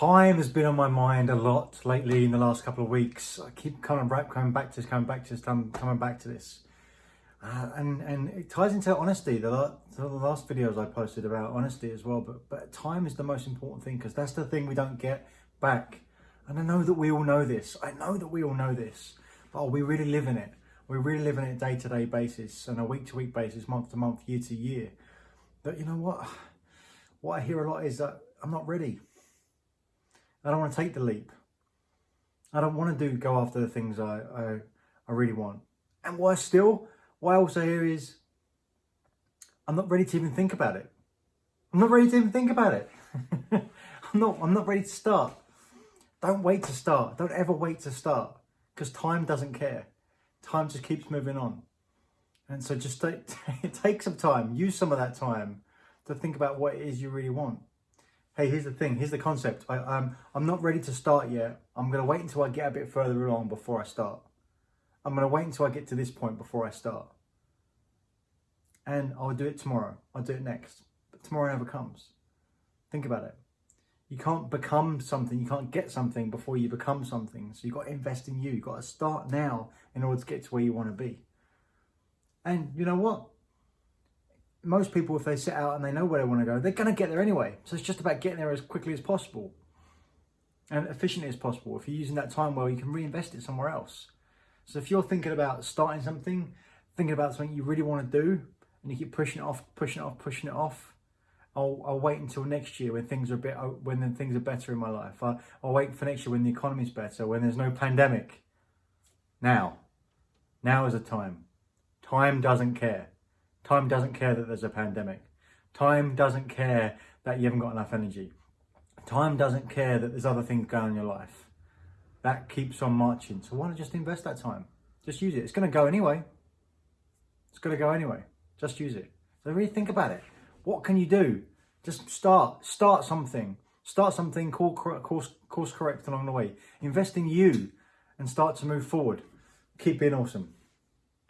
Time has been on my mind a lot lately in the last couple of weeks. I keep coming back, coming back to this, coming back to this, coming back to this. Uh, and and it ties into honesty. The, la- the last videos I posted about honesty as well. But but time is the most important thing because that's the thing we don't get back. And I know that we all know this. I know that we all know this. But are we really living it? We really live in it day to day basis, and a week to week basis, month to month, year to year. But you know what? What I hear a lot is that I'm not ready. I don't want to take the leap. I don't want to do go after the things I, I, I really want. And worse still, what I also hear is I'm not ready to even think about it. I'm not ready to even think about it. I'm not I'm not ready to start. Don't wait to start. Don't ever wait to start. Because time doesn't care. Time just keeps moving on. And so just take, take some time, use some of that time to think about what it is you really want hey, here's the thing, here's the concept. I, um, I'm not ready to start yet. I'm going to wait until I get a bit further along before I start. I'm going to wait until I get to this point before I start. And I'll do it tomorrow. I'll do it next. But tomorrow never comes. Think about it. You can't become something, you can't get something before you become something. So you've got to invest in you. You've got to start now in order to get to where you want to be. And you know what? Most people, if they set out and they know where they want to go, they're going to get there anyway. So it's just about getting there as quickly as possible and efficiently as possible. If you're using that time well, you can reinvest it somewhere else. So if you're thinking about starting something, thinking about something you really want to do, and you keep pushing it off, pushing it off, pushing it off, I'll, I'll wait until next year when things are a bit uh, when things are better in my life. I'll, I'll wait for next year when the economy's better, when there's no pandemic. Now, now is the time. Time doesn't care. Time doesn't care that there's a pandemic. Time doesn't care that you haven't got enough energy. Time doesn't care that there's other things going on in your life. That keeps on marching. So why not just invest that time? Just use it. It's going to go anyway. It's going to go anyway. Just use it. So really think about it. What can you do? Just start. Start something. Start something. Course, course correct along the way. Invest in you and start to move forward. Keep being awesome.